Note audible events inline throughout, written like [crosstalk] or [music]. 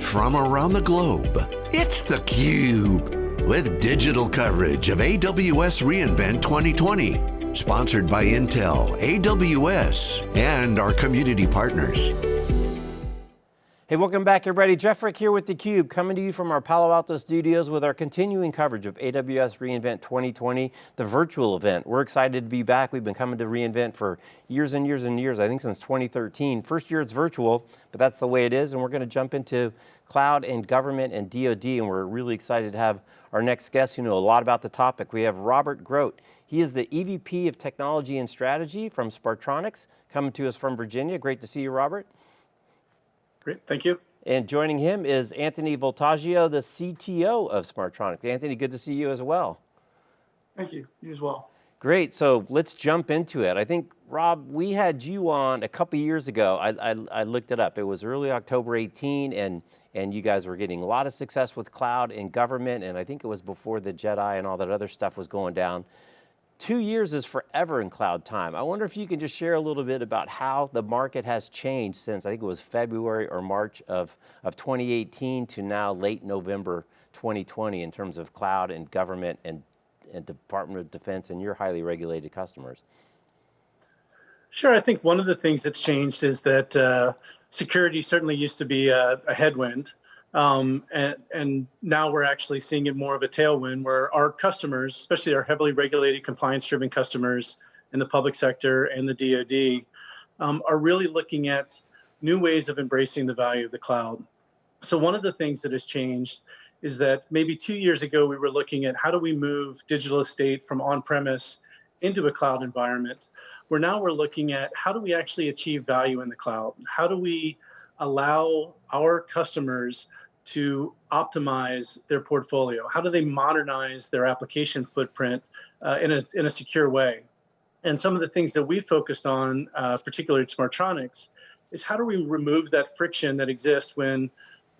from around the globe. It's theCUBE, with digital coverage of AWS reInvent 2020. Sponsored by Intel, AWS, and our community partners. Hey, welcome back everybody. Jeff Frick here with theCUBE, coming to you from our Palo Alto studios with our continuing coverage of AWS reInvent 2020, the virtual event. We're excited to be back. We've been coming to reInvent for years and years and years, I think since 2013. First year it's virtual, but that's the way it is, and we're going to jump into cloud and government and DoD, and we're really excited to have our next guest who know a lot about the topic. We have Robert Groat. He is the EVP of Technology and Strategy from Smartronix, coming to us from Virginia. Great to see you, Robert. Great, thank you. And joining him is Anthony Voltaggio, the CTO of Smartronix. Anthony, good to see you as well. Thank you, you as well. Great, so let's jump into it. I think, Rob, we had you on a couple years ago. I, I, I, looked it up. It was early October 18, and, and you guys were getting a lot of success with cloud and government, and I think it was before the JEDI and all that other stuff was going down. Two years is forever in cloud time. I wonder if you can just share a little bit about how the market has changed since, I think it was February or March of, of 2018 to now late November 2020 in terms of cloud and government and, and Department of Defense and your highly regulated customers. Sure, I think one of the things that's changed is that uh, security certainly used to be a, a headwind. Um, and, and now we're actually seeing it more of a tailwind where our customers, especially our heavily regulated compliance driven customers in the public sector and the DoD, um, are really looking at new ways of embracing the value of the cloud. So one of the things that has changed is that maybe two years ago, we were looking at how do we move digital estate from on-premise into a cloud environment, where now we're looking at how do we actually achieve value in the cloud? How do we allow our customers to optimize their portfolio? How do they modernize their application footprint uh, in, a, in a secure way? And some of the things that we focused on, uh, particularly at Smartronix, is how do we remove that friction that exists when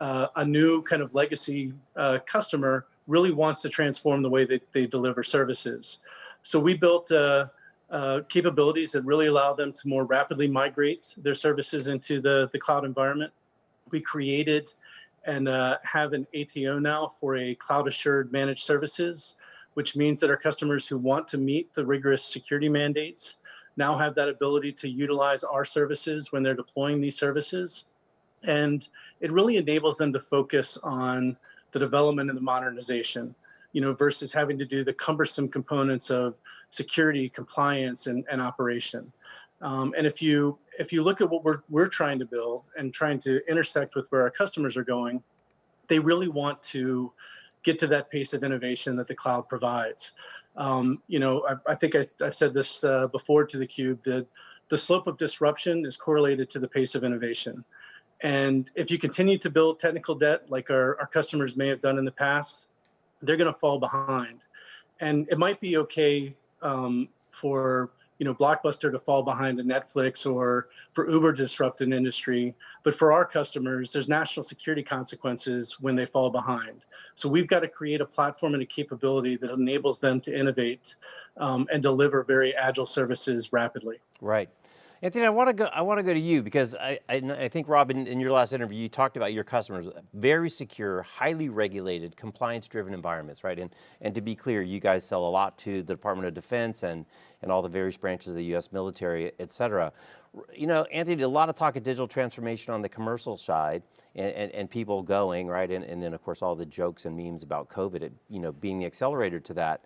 uh, a new kind of legacy uh, customer really wants to transform the way that they deliver services. So we built uh, uh, capabilities that really allow them to more rapidly migrate their services into the, the cloud environment. We created and uh, have an ATO now for a cloud assured managed services, which means that our customers who want to meet the rigorous security mandates now have that ability to utilize our services when they're deploying these services. And it really enables them to focus on the development and the modernization, you know, versus having to do the cumbersome components of security, compliance, and, and operation. Um, and if you if you look at what we're we're trying to build and trying to intersect with where our customers are going, they really want to get to that pace of innovation that the cloud provides. Um, you know, I, I think I, have said this uh, before to the cube that the slope of disruption is correlated to the pace of innovation. And if you continue to build technical debt like our, our customers may have done in the past, they're going to fall behind. And it might be okay um, for you know, Blockbuster to fall behind a Netflix or for Uber to disrupt an industry. But for our customers, there's national security consequences when they fall behind. So we've got to create a platform and a capability that enables them to innovate um, and deliver very agile services rapidly. Right. Anthony, I want to go. I want to go to you because I, I, I think Robin, in your last interview, you talked about your customers, very secure, highly regulated, compliance-driven environments, right? And and to be clear, you guys sell a lot to the Department of Defense and and all the various branches of the U.S. military, et cetera. You know, Anthony, did a lot of talk of digital transformation on the commercial side, and, and, and people going right, and, and then of course all the jokes and memes about COVID, you know, being the accelerator to that.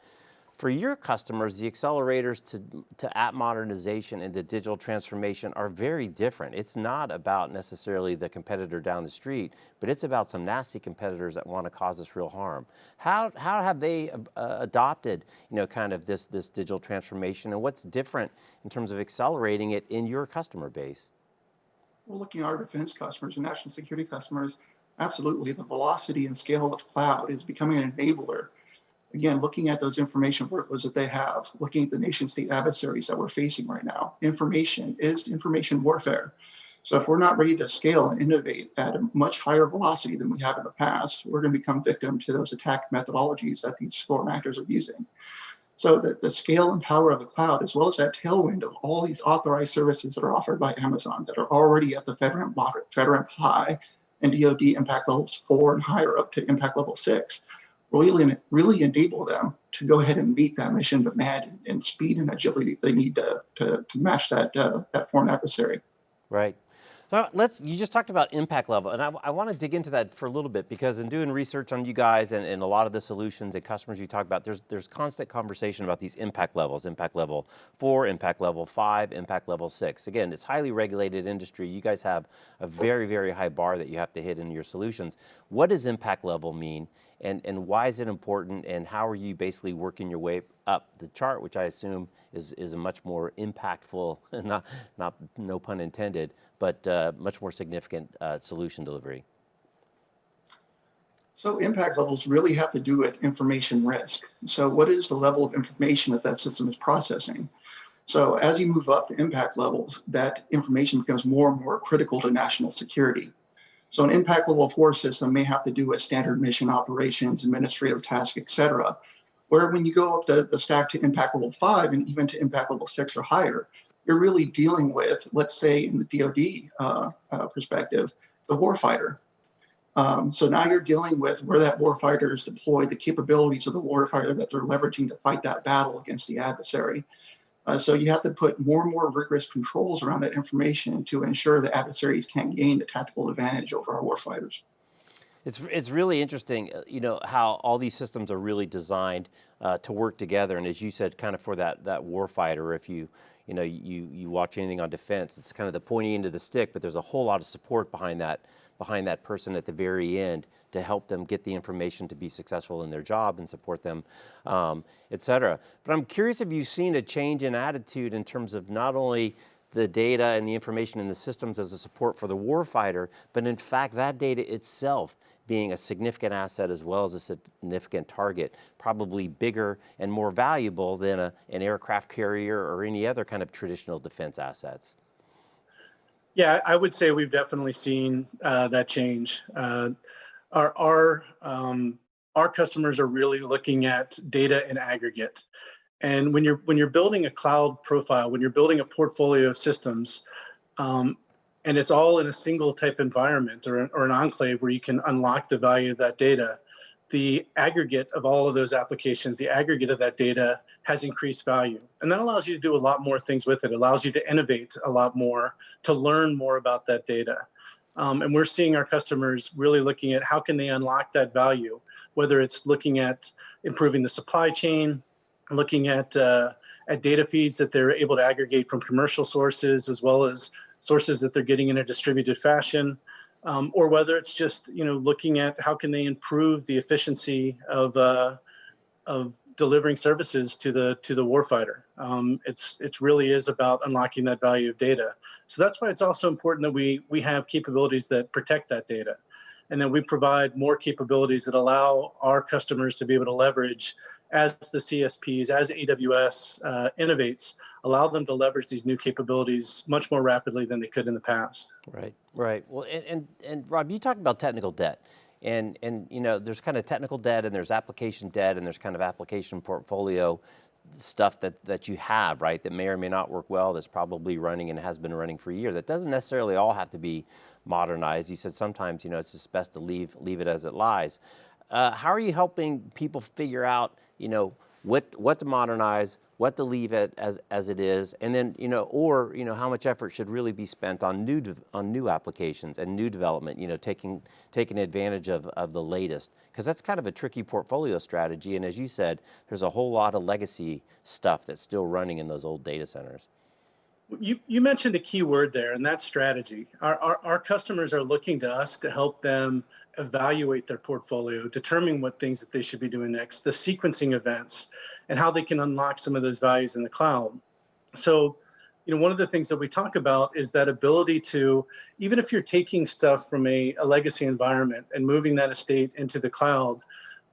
For your customers, the accelerators to, to app modernization and the digital transformation are very different. It's not about necessarily the competitor down the street, but it's about some nasty competitors that want to cause us real harm. How, how have they uh, adopted, you know, kind of this, this digital transformation and what's different in terms of accelerating it in your customer base? Well, looking at our defense customers and national security customers, absolutely the velocity and scale of cloud is becoming an enabler again, looking at those information workloads that they have, looking at the nation state adversaries that we're facing right now, information is information warfare. So if we're not ready to scale and innovate at a much higher velocity than we have in the past, we're going to become victim to those attack methodologies that these foreign actors are using. So the, the scale and power of the cloud, as well as that tailwind of all these authorized services that are offered by Amazon that are already at the FedRAMP, FedRAMP high and DoD impact levels four and higher up to impact level six, really, really enable them to go ahead and meet that mission demand and speed and agility they need to, to, to match that, uh, that foreign adversary. Right. So let's, you just talked about impact level, and I, I want to dig into that for a little bit because in doing research on you guys and, and, a lot of the solutions and customers you talk about, there's, there's constant conversation about these impact levels, impact level four, impact level five, impact level six. Again, it's highly regulated industry. You guys have a very, very high bar that you have to hit in your solutions. What does impact level mean? And, and why is it important and how are you basically working your way up the chart, which I assume is, is a much more impactful, [laughs] not, not no pun intended, but uh, much more significant uh, solution delivery? So impact levels really have to do with information risk. So what is the level of information that that system is processing? So as you move up the impact levels, that information becomes more and more critical to national security. So an impact level four system may have to do with standard mission operations, administrative tasks, et cetera. Where when you go up the, the stack to impact level five and even to impact level six or higher, you're really dealing with, let's say in the DoD uh, uh, perspective, the warfighter. Um, so now you're dealing with where that warfighter is deployed, the capabilities of the warfighter that they're leveraging to fight that battle against the adversary. Uh, so you have to put more and more rigorous controls around that information to ensure the adversaries can gain the tactical advantage over our warfighters. It's, it's really interesting, uh, you know, how all these systems are really designed uh, to work together. And as you said, kind of for that, that warfighter, if you, you know, you, you watch anything on defense, it's kind of the pointing of the stick, but there's a whole lot of support behind that, behind that person at the very end to help them get the information to be successful in their job and support them, um, et cetera. But I'm curious if you've seen a change in attitude in terms of not only the data and the information in the systems as a support for the warfighter, but in fact that data itself being a significant asset as well as a significant target, probably bigger and more valuable than a, an aircraft carrier or any other kind of traditional defense assets. Yeah, I would say we've definitely seen uh, that change. Uh, our our um, our customers are really looking at data in aggregate, and when you're when you're building a cloud profile, when you're building a portfolio of systems, um, and it's all in a single type environment or, or an enclave where you can unlock the value of that data, the aggregate of all of those applications, the aggregate of that data has increased value. And that allows you to do a lot more things with it. it allows you to innovate a lot more, to learn more about that data. Um, and we're seeing our customers really looking at how can they unlock that value, whether it's looking at improving the supply chain, looking at uh, at data feeds that they're able to aggregate from commercial sources, as well as sources that they're getting in a distributed fashion, um, or whether it's just you know looking at how can they improve the efficiency of uh, of delivering services to the to the warfighter. Um, it's it really is about unlocking that value of data. So that's why it's also important that we we have capabilities that protect that data, and then we provide more capabilities that allow our customers to be able to leverage as the CSPs, as AWS uh, innovates, allow them to leverage these new capabilities much more rapidly than they could in the past. Right, right. Well, and, and, and Rob, you talked about technical debt. And, and you know, there's kind of technical debt and there's application debt and there's kind of application portfolio stuff that, that you have, right, that may or may not work well, that's probably running and has been running for a year. That doesn't necessarily all have to be modernized. You said sometimes, you know, it's just best to leave, leave it as it lies. Uh, how are you helping people figure out, you know, what, what to modernize, what to leave it as, as it is, and then, you know, or, you know, how much effort should really be spent on new, on new applications and new development, you know, taking, taking advantage of, of the latest. Because that's kind of a tricky portfolio strategy, and as you said, there's a whole lot of legacy stuff that's still running in those old data centers. You, you mentioned a key word there, and that's strategy. Our, our, our customers are looking to us to help them evaluate their portfolio, determine what things that they should be doing next, the sequencing events, and how they can unlock some of those values in the cloud. So, you know, one of the things that we talk about is that ability to, even if you're taking stuff from a, a legacy environment and moving that estate into the cloud,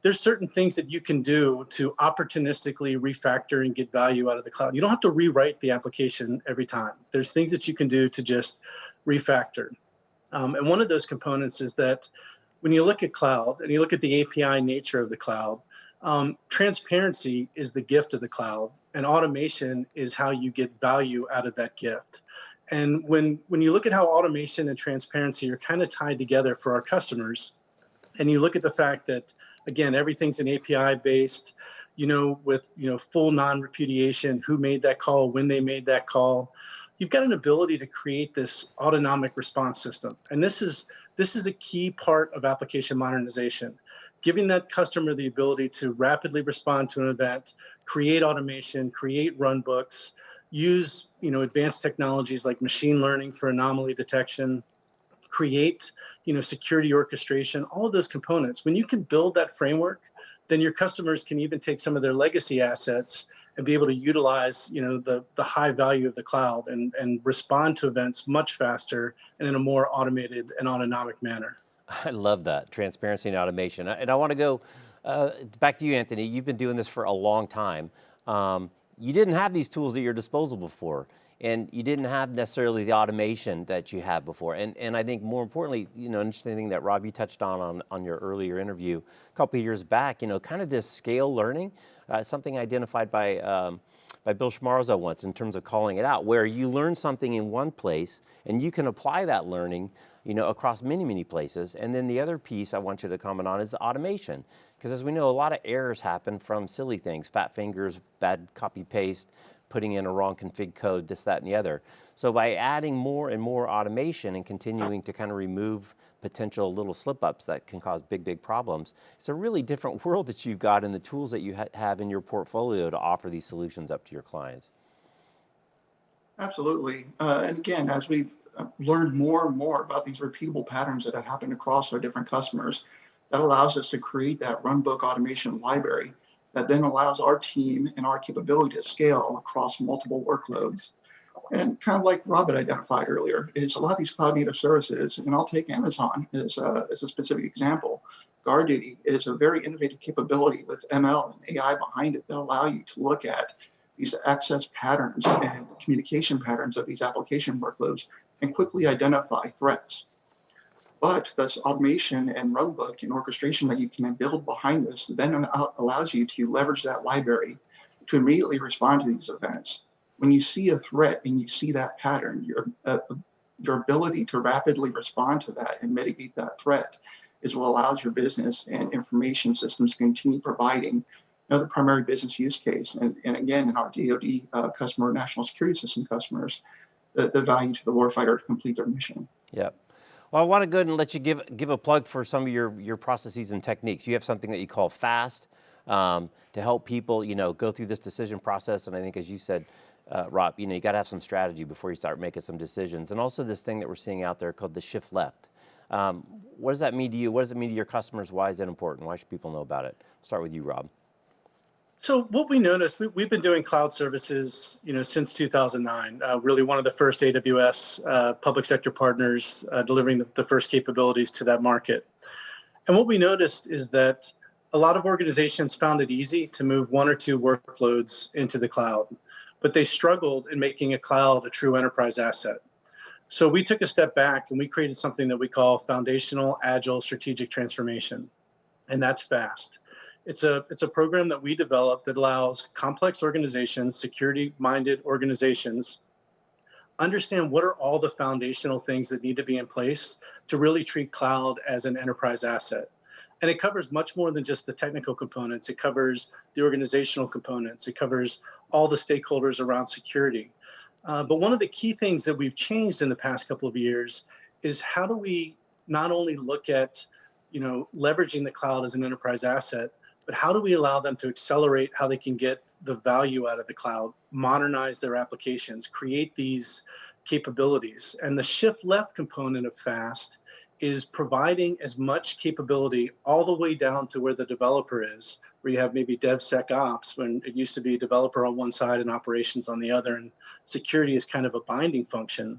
there's certain things that you can do to opportunistically refactor and get value out of the cloud. You don't have to rewrite the application every time. There's things that you can do to just refactor. Um, and one of those components is that when you look at cloud and you look at the API nature of the cloud, um, transparency is the gift of the cloud, and automation is how you get value out of that gift. And when, when you look at how automation and transparency are kind of tied together for our customers, and you look at the fact that, again, everything's an API based, you know, with, you know, full non-repudiation, who made that call, when they made that call, you've got an ability to create this autonomic response system. And this is, this is a key part of application modernization giving that customer the ability to rapidly respond to an event, create automation, create run books, use you know advanced technologies like machine learning for anomaly detection, create you know security orchestration, all of those components. When you can build that framework, then your customers can even take some of their legacy assets and be able to utilize you know the the high value of the cloud and and respond to events much faster and in a more automated and autonomic manner. [laughs] I love that, transparency and automation. And I want to go uh, back to you, Anthony. You've been doing this for a long time. Um, you didn't have these tools at your disposal before, and you didn't have necessarily the automation that you had before. And, and I think more importantly, you know, interesting thing that Rob, you touched on, on on your earlier interview a couple of years back, you know, kind of this scale learning, uh, something identified by, um, by Bill Schmarzo once in terms of calling it out, where you learn something in one place and you can apply that learning you know, across many, many places. And then the other piece I want you to comment on is automation. Because as we know, a lot of errors happen from silly things, fat fingers, bad copy paste, putting in a wrong config code, this, that, and the other. So by adding more and more automation and continuing to kind of remove potential little slip ups that can cause big, big problems, it's a really different [laughs] world that you've got and the tools that you ha have in your portfolio to offer these solutions up to your clients. Absolutely. Uh, and again, as we've learned more and more about these repeatable patterns that have happened across our different customers. That allows us to create that runbook automation library that then allows our team and our capability to scale across multiple workloads. And kind of like Robert identified earlier, is a lot of these cloud native services, and I'll take Amazon as a, as a specific example. GuardDuty is a very innovative capability with ML and AI behind it that allow you to look at these access patterns and communication patterns of these application workloads and quickly identify threats. But this automation and runbook and orchestration that you can build behind this then allows you to leverage that library to immediately respond to these events. When you see a threat and you see that pattern, your, uh, your ability to rapidly respond to that and mitigate that threat is what allows your business and information systems to continue providing another primary business use case. And, and again, in our DoD uh, customer, national security system customers, the, the value to the warfighter to complete their mission. Yep. Well, I want to go ahead and let you give, give a plug for some of your, your processes and techniques. You have something that you call FAST um, to help people, you know, go through this decision process. And I think as you said, uh, Rob, you know, you got to have some strategy before you start making some decisions. And also this thing that we're seeing out there called the shift left. Um, what does that mean to you? What does it mean to your customers? Why is that important? Why should people know about it? Start with you, Rob. So what we noticed, we, have been doing cloud services, you know, since 2009. Uh, really, one of the first AWS uh, public sector partners uh, delivering the, the, first capabilities to that market. And what we noticed is that a lot of organizations found it easy to move one or two workloads into the cloud, but they struggled in making a cloud a true enterprise asset. So we took a step back and we created something that we call foundational agile strategic transformation, and that's fast. It's a, it's a program that we developed that allows complex organizations, security-minded organizations, understand what are all the foundational things that need to be in place to really treat cloud as an enterprise asset. And it covers much more than just the technical components. It covers the organizational components. It covers all the stakeholders around security. Uh, but one of the key things that we've changed in the past couple of years is how do we not only look at, you know, leveraging the cloud as an enterprise asset, but how do we allow them to accelerate how they can get the value out of the cloud, modernize their applications, create these capabilities? And the shift left component of FAST is providing as much capability all the way down to where the developer is, where you have maybe DevSecOps when it used to be developer on one side and operations on the other, and security is kind of a binding function.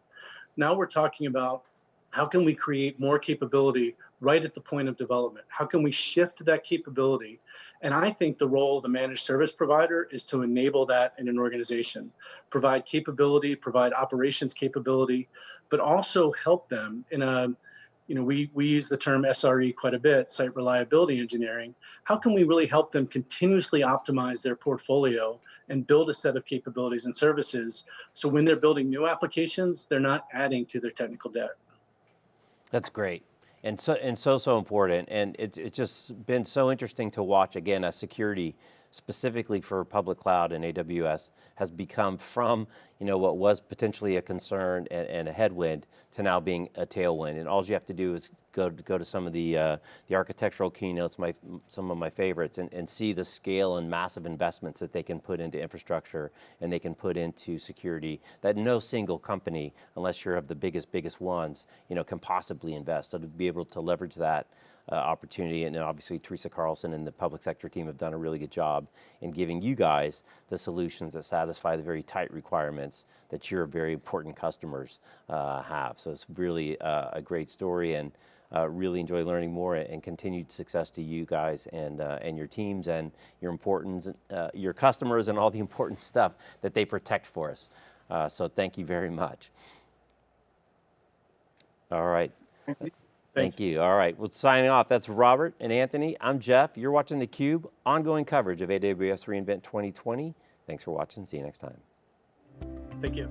Now we're talking about how can we create more capability right at the point of development? How can we shift that capability? And I think the role of the managed service provider is to enable that in an organization, provide capability, provide operations capability, but also help them in a you know, we, we use the term SRE quite a bit, site reliability engineering. How can we really help them continuously optimize their portfolio and build a set of capabilities and services so when they're building new applications, they're not adding to their technical debt? That's great. And so, and so, so important. And it's, it's just been so interesting to watch, again, as security, specifically for public cloud and AWS, has become from, you know, what was potentially a concern and, and a headwind to now being a tailwind. And all you have to do is go to, go to some of the, uh, the architectural keynotes, my, some of my favorites, and, and see the scale and massive investments that they can put into infrastructure and they can put into security that no single company, unless you're of the biggest, biggest ones, you know, can possibly invest. So to be able to leverage that uh, opportunity, and obviously Teresa Carlson and the public sector team have done a really good job in giving you guys the solutions that satisfy the very tight requirements that your very important customers uh, have. So it's really uh, a great story and uh, really enjoy learning more and continued success to you guys and, uh, and your teams and your importance, uh, your customers and all the important [laughs] stuff that they protect for us. so thank you very much. All right. Thanks. Thank you. All right, well, signing off. That's Robert and Anthony. I'm Jeff. You're watching theCUBE, ongoing coverage of AWS reInvent 2020. Thanks for watching. See you next time. Thank you.